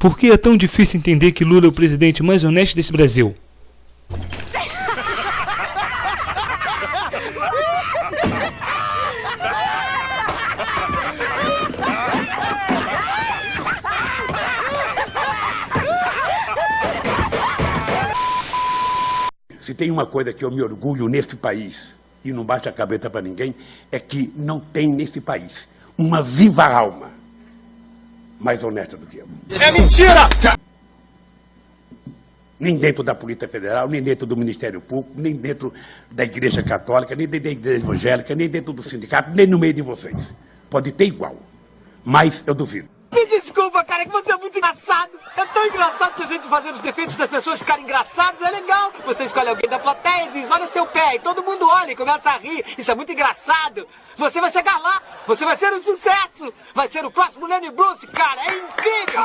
Por que é tão difícil entender que Lula é o presidente mais honesto desse Brasil? Se tem uma coisa que eu me orgulho neste país, e não bate a cabeça para ninguém, é que não tem nesse país uma viva alma mais honesta do que eu. É mentira! Nem dentro da Polícia Federal, nem dentro do Ministério Público, nem dentro da Igreja Católica, nem dentro da Igreja Evangélica, nem dentro do sindicato, nem no meio de vocês. Pode ter igual, mas eu duvido. Me desculpa, cara, que você é muito engraçado. Tão engraçado se a gente fazer os defeitos das pessoas ficarem engraçados, é legal. Você escolhe alguém da plateia e diz, olha seu pé, e todo mundo olha e começa a rir. Isso é muito engraçado. Você vai chegar lá, você vai ser um sucesso. Vai ser o próximo Lenny Bruce, cara, é incrível.